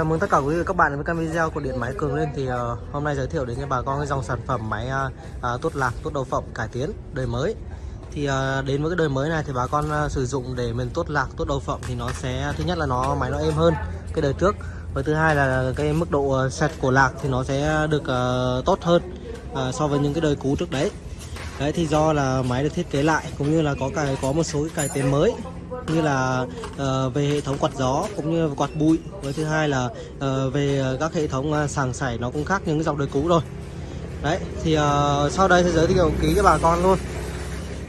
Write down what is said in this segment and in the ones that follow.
Chào mừng tất cả quý vị và các bạn đến với kênh video của điện máy Cường Lên thì uh, hôm nay giới thiệu đến cho bà con cái dòng sản phẩm máy ờ, ờ, uh, uh, tốt lạc, tốt đầu phẩm cải tiến đời mới. Thì uh, đến với cái đời mới này thì bà con uh, sử dụng để mình tốt lạc, tốt đầu phẩm thì nó sẽ thứ nhất là nó máy nó êm hơn cái đời trước và thứ hai là cái mức độ uh, sạch của lạc thì nó sẽ được uh, tốt hơn uh, so với những cái đời cũ trước đấy. Đấy thì do là máy được thiết kế lại cũng như là có cài có một số cái cải tiến mới như là uh, về hệ thống quạt gió cũng như quạt bụi. Với thứ hai là uh, về các hệ thống ờ, sàng sảy nó cũng khác những cái dòng đời cũ rồi. Đấy thì uh, sau đây sẽ giới thiệu ký cho bà con luôn.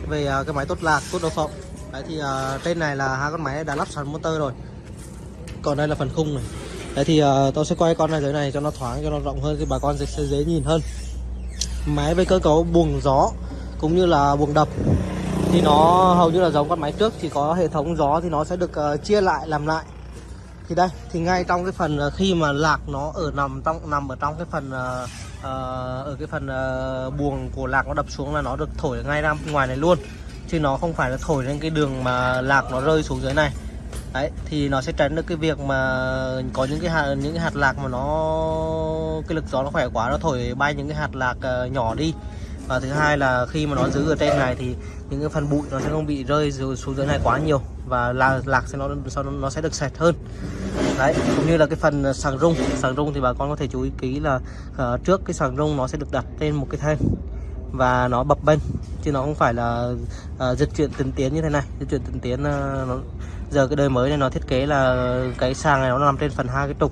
Về uh, cái máy tốt lạc tốt độ phộng. đấy thì uh, trên này là hai con máy đã lắp sẵn motor rồi. Còn đây là phần khung này. Đấy thì uh, tôi sẽ quay con này dưới này cho nó thoáng cho nó rộng hơn thì bà con sẽ dễ nhìn hơn. Máy với cơ cấu buồng gió cũng như là buồng đập thì nó hầu như là giống con máy trước chỉ có hệ thống gió thì nó sẽ được uh, chia lại làm lại. Thì đây thì ngay trong cái phần uh, khi mà lạc nó ở nằm trong nằm ở trong cái phần uh, uh, ở cái phần uh, buồng của lạc nó đập xuống là nó được thổi ngay ra ngoài này luôn. Chứ nó không phải là thổi lên cái đường mà lạc nó rơi xuống dưới này. Đấy thì nó sẽ tránh được cái việc mà có những cái hạt những cái hạt lạc mà nó cái lực gió nó khỏe quá nó thổi bay những cái hạt lạc uh, nhỏ đi và thứ hai là khi mà nó giữ ở trên này thì những cái phần bụi nó sẽ không bị rơi xuống dưới này quá nhiều. Và lạc, lạc sẽ nó sau nó sẽ được sạch hơn. Đấy cũng như là cái phần ờ, sàng rung. Sàng rung thì bà con có thể chú ý kỹ là uh, trước cái sàng rung nó sẽ được đặt trên một cái thanh và nó bập bênh chứ nó không phải là uh, dịch chuyển tình tiến như thế này. Dịch chuyển tình tiến uh, nó, giờ cái đời mới này nó thiết kế là cái sàng này nó nằm trên phần hai cái trục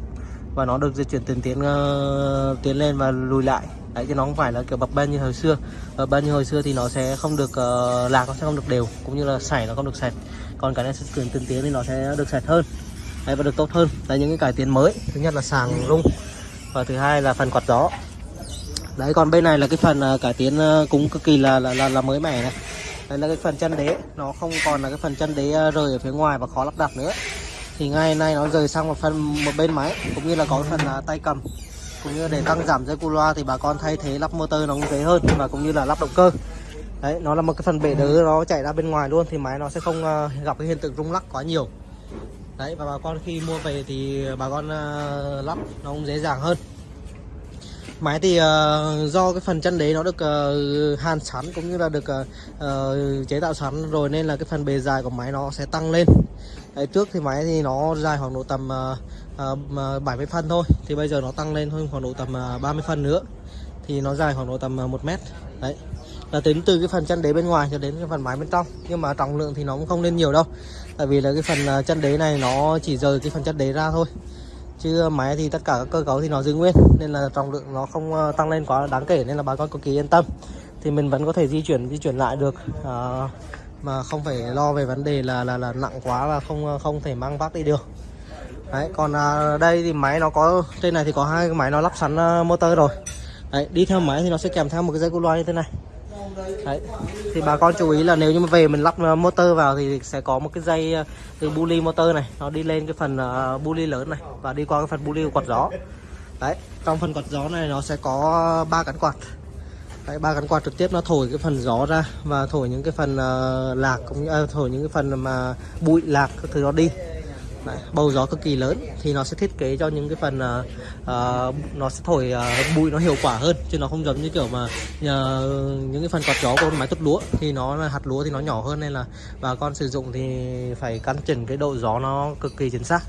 và nó được di chuyển từng tiến uh, tiến lên và lùi lại đấy chứ nó không phải là kiểu bập bênh như hồi xưa. Bập bênh như hồi xưa thì nó sẽ không được uh, lạc nó sẽ không được đều cũng như là sảy nó không được sạch. Còn cái này sẽ chuyển tiên tiến thì nó sẽ được sạch hơn. Đấy, và được tốt hơn. Đấy những cái cải tiến mới. Thứ nhất là sàng rung và thứ hai là phần quạt gió. Đấy còn bên này là cái phần uh, cải tiến uh, cũng cực kỳ là là, là là mới mẻ này. Đây là cái phần chân đế. Nó không còn là cái phần chân đế rời ở phía ngoài và khó lắp đặt nữa. Thì ngay nay nó rời sang một phần một bên máy cũng như là có phần uh, tay cầm cũng như để tăng giảm dây cu loa thì bà con thay thế lắp motor nó cũng dễ hơn và cũng như là lắp động cơ. Đấy, nó là một cái phần bể đỡ nó chạy ra bên ngoài luôn thì máy nó sẽ không ờ, gặp cái hiện tượng rung lắc quá nhiều. Đấy, và bà con khi mua về thì bà con ờ, lắp nó cũng dễ dàng hơn máy thì uh, do cái phần chân đế nó được uh, hàn sẵn cũng như là được uh, chế tạo sẵn rồi nên là cái phần bề dài của máy nó sẽ tăng lên. Đấy, trước thì máy thì nó dài khoảng độ tầm uh, uh, 70 phân thôi thì bây giờ nó tăng lên hơn khoảng độ tầm uh, 30 phân nữa thì nó dài khoảng độ tầm uh, 1 mét. Đấy là tính từ cái phần chân đế bên ngoài cho đến cái phần máy bên trong nhưng mà trọng lượng thì nó cũng không lên nhiều đâu tại vì là cái phần uh, chân đế này nó chỉ rời cái phần chân đế ra thôi chứ máy thì tất cả các cơ cấu thì nó giữ nguyên nên là trọng lượng nó không ờ, tăng lên quá đáng kể nên là bà con cực kỳ yên tâm. Thì mình vẫn có thể di chuyển di chuyển lại được. À, mà không phải lo về vấn đề là là là nặng quá và không ờ, không thể mang vác đi được. Đấy còn à, đây thì máy nó có trên này thì có hai cái máy nó lắp sẵn uh, motor rồi. Đấy đi theo máy thì nó sẽ kèm theo một cái dây cu loa như thế này đấy thì bà con chú ý là nếu như mà về mình lắp ờ, motor vào thì sẽ có một cái dây ờ, từ bully motor này nó đi lên cái phần ờ, bully lớn này và đi qua cái phần buli quạt gió. Đấy trong phần quạt gió này nó sẽ có ba cánh quạt. Đấy, ba cánh quạt trực tiếp nó thổi cái phần gió ra và thổi những cái phần uh, lạc cũng như uh, thổi những cái phần mà bụi lạc các thứ nó đi. Đấy, bầu gió cực kỳ lớn thì nó sẽ thiết kế cho những cái phần uh, uh, nó sẽ thổi uh, bụi nó hiệu quả hơn chứ nó không giống như kiểu mà uh, những cái phần quạt gió của máy tút lúa. Thì nó là hạt lúa thì nó nhỏ hơn nên là bà con sử dụng thì phải căn chỉnh cái độ gió nó cực kỳ chính xác.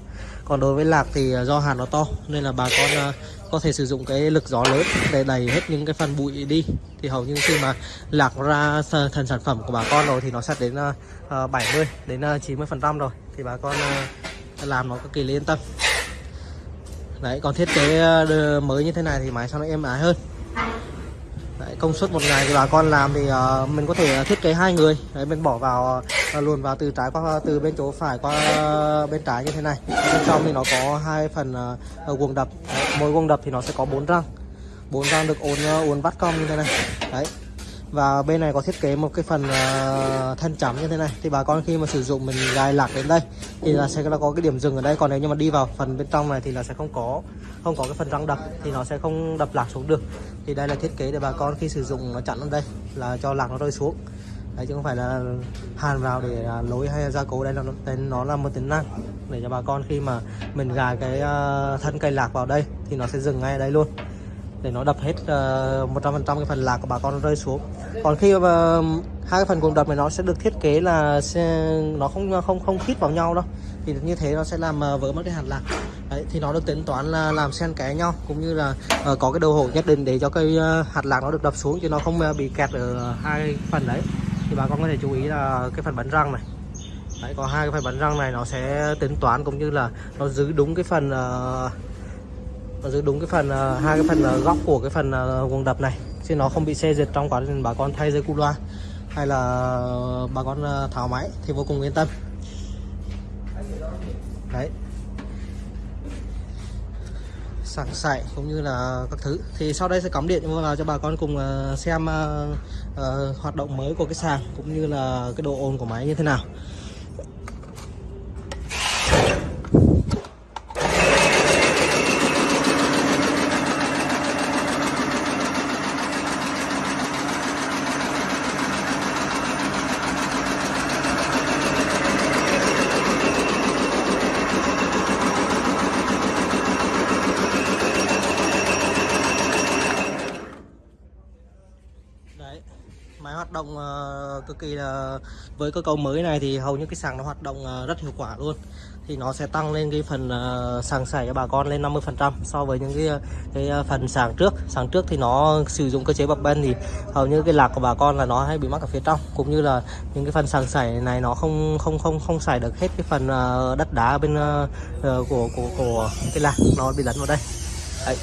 Còn đối với lạc thì do hạt nó to nên là bà con uh, có thể sử dụng cái lực gió lớn để đẩy hết những cái phần bụi đi. Thì hầu như khi mà lạc ra thành sản phẩm của bà con rồi thì nó sẽ đến uh, 70 đến uh, 90 phần trăm rồi. Thì bà con uh, làm nó cực kỳ yên tâm. Đấy còn thiết kế ờ, mới như thế này thì máy sao nó êm ái hơn. Đấy, công suất một ngày thì bà con làm thì uh, mình có thể thiết kế hai người. Đấy mình bỏ vào uh, luồn vào từ trái qua từ bên chỗ phải qua uh, bên trái như thế này. Bên trong thì nó có hai phần uh, guồng đập. Đấy, mỗi guồng đập thì nó sẽ có bốn răng. Bốn răng được uốn uốn vắt cong như thế này. Đấy và bên này có thiết kế một cái phần uh, thân chấm như thế này. Thì bà con khi mà sử dụng mình gài lạc đến đây thì là sẽ là có cái điểm dừng ở đây. Còn nếu như mà đi vào phần bên trong này thì là sẽ không có không có cái phần răng đập thì nó sẽ không đập lạc xuống được. Thì đây là thiết kế để bà con khi sử dụng nó chặn ở đây là cho lạc nó rơi xuống. Đấy chứ không phải là hàn vào để à, lối hay gia cố đây là nó, đây nó là một tính năng để cho bà con khi mà mình gài cái ờ, thân cây lạc vào đây thì nó sẽ dừng ngay ở đây luôn để nó đập hết ờ, một trăm phần trăm cái phần lạc của bà con rơi xuống. Còn khi mà hai cái phần cùng đập này nó sẽ được thiết kế là sẽ, nó không không không khít vào nhau đâu. Thì như thế nó sẽ làm ờ, vỡ mất cái hạt lạc. Đấy, thì nó được tính toán là làm xen kẽ nhau cũng như là uh, có cái đầu hổ nhất định để cho cây uh, hạt lạc nó được đập xuống chứ nó không uh, bị kẹt ở hai phần đấy. Thì bà con có thể chú ý là cái phần bắn răng này. Đấy có hai cái phần bắn răng này nó sẽ tính toán cũng như là nó giữ đúng cái phần uh, và giữ đúng cái phần ờ, hai cái phần ờ, góc của cái phần ờ, đập này. Chứ nó không bị xê dịch trong quá trình bà con thay dây cu loa hay là ờ, bà con tháo máy thì vô cùng yên tâm. Đấy. Sảng sải cũng như là các thứ. Thì sau đây sẽ cắm điện vào cho bà con cùng xem uh, uh, hoạt động mới của cái sàng cũng như là cái độ ồn của máy như thế nào đấy máy hoạt động ờ, cực kỳ là, với cơ cấu mới này thì hầu như cái sàng nó hoạt động ờ, rất hiệu quả luôn. Thì nó sẽ tăng lên cái phần ờ, sàng sảy cho bà con lên 50 phần trăm so với những cái cái phần sàng trước. Sàng trước thì nó sử dụng cơ chế bập bên thì hầu như cái lạc của bà con là nó hay bị mắc ở phía trong, cũng như là những cái phần sàng sảy này nó không không không không sảy được hết cái phần đất đá bên của của của cái lạc, nó bị lấn vào đây. Đấy.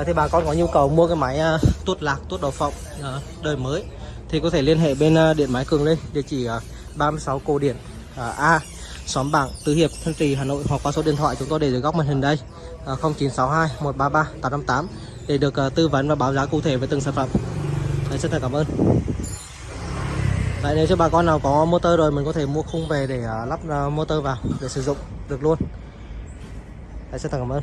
À, thì bà con có nhu cầu mua cái máy uh, tuốt lạc, tuốt đầu phộng uh, đời mới thì có thể liên hệ bên uh, điện máy Cường lên địa chỉ uh, 36 Cổ Điển uh, A xóm Bảng Tứ Hiệp Thanh Trì Hà Nội hoặc qua số điện thoại chúng tôi để dưới góc màn hình đây uh, 0962 133 858 để được uh, tư vấn và báo giá cụ thể về từng sản phẩm. Đấy, rất là cảm ơn. Đấy, nếu cho bà con nào có motor rồi mình có thể mua khung về để uh, lắp uh, motor vào để sử dụng được luôn. Đấy, rất là cảm ơn.